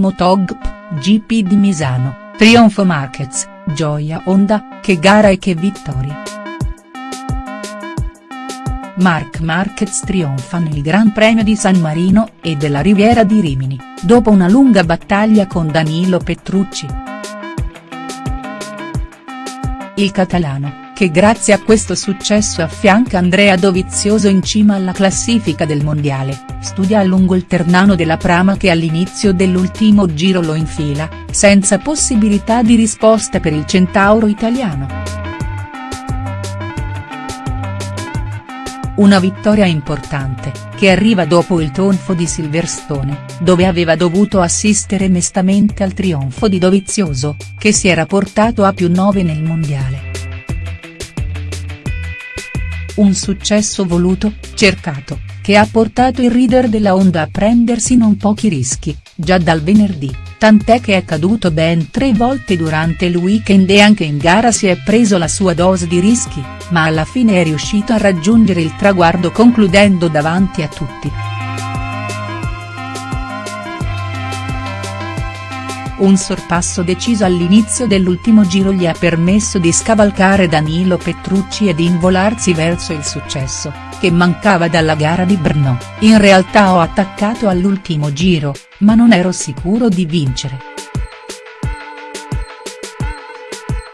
Motogp, GP di Misano, trionfo Marquez, gioia Honda, che gara e che vittoria. Marc Marquez trionfa nel Gran Premio di San Marino e della Riviera di Rimini, dopo una lunga battaglia con Danilo Petrucci. Il catalano, che grazie a questo successo affianca Andrea Dovizioso in cima alla classifica del mondiale, studia a lungo il Ternano della Prama che all'inizio dell'ultimo giro lo infila, senza possibilità di risposta per il centauro italiano. Una vittoria importante, che arriva dopo il tonfo di Silverstone, dove aveva dovuto assistere mestamente al trionfo di Dovizioso, che si era portato a più 9 nel mondiale. Un successo voluto, cercato, che ha portato il reader della Honda a prendersi non pochi rischi, già dal venerdì, tant'è che è caduto ben tre volte durante il weekend e anche in gara si è preso la sua dose di rischi, ma alla fine è riuscito a raggiungere il traguardo concludendo davanti a tutti. Un sorpasso deciso all'inizio dell'ultimo giro gli ha permesso di scavalcare Danilo Petrucci e di involarsi verso il successo, che mancava dalla gara di Brno, in realtà ho attaccato all'ultimo giro, ma non ero sicuro di vincere.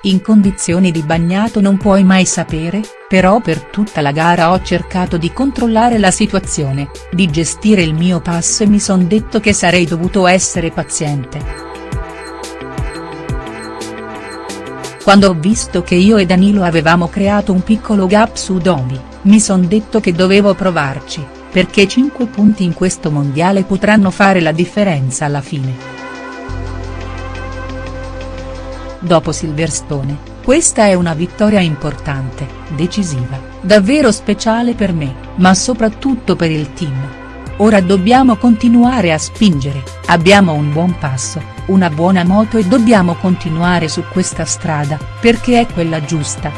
In condizioni di bagnato non puoi mai sapere, però per tutta la gara ho cercato di controllare la situazione, di gestire il mio passo e mi son detto che sarei dovuto essere paziente. Quando ho visto che io e Danilo avevamo creato un piccolo gap su Domi, mi son detto che dovevo provarci, perché 5 punti in questo mondiale potranno fare la differenza alla fine. Dopo Silverstone, questa è una vittoria importante, decisiva, davvero speciale per me, ma soprattutto per il team. Ora dobbiamo continuare a spingere, abbiamo un buon passo, una buona moto e dobbiamo continuare su questa strada, perché è quella giusta.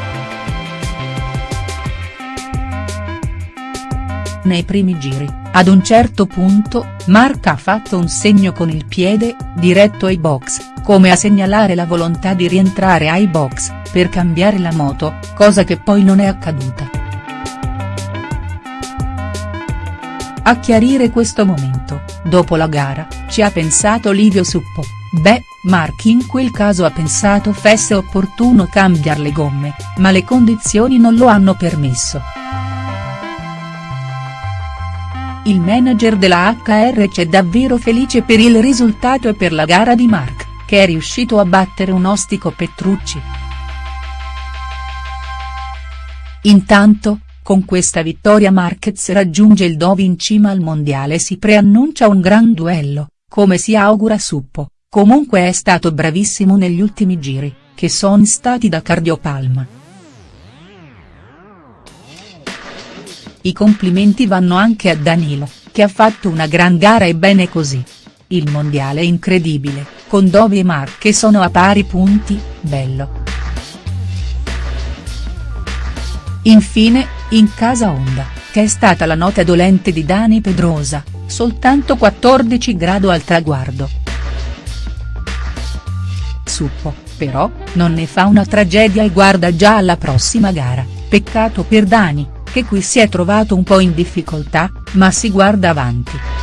Nei primi giri, ad un certo punto, Mark ha fatto un segno con il piede, diretto ai box, come a segnalare la volontà di rientrare ai box, per cambiare la moto, cosa che poi non è accaduta. A chiarire questo momento, dopo la gara, ci ha pensato Livio Suppo, beh, Marchi in quel caso ha pensato fosse opportuno cambiare le gomme, ma le condizioni non lo hanno permesso. Il manager della HR c'è davvero felice per il risultato e per la gara di Mark, che è riuscito a battere un ostico Petrucci. Intanto, con questa vittoria Marquez raggiunge il Dove in cima al mondiale e si preannuncia un gran duello, come si augura Suppo, comunque è stato bravissimo negli ultimi giri, che son stati da cardiopalma. I complimenti vanno anche a Danilo, che ha fatto una gran gara e bene così. Il mondiale è incredibile, con Dove e Mark che sono a pari punti, bello. Infine, in casa Honda, che è stata la nota dolente di Dani Pedrosa, soltanto 14 grado al traguardo. Suppo, però, non ne fa una tragedia e guarda già alla prossima gara, peccato per Dani, che qui si è trovato un po' in difficoltà, ma si guarda avanti.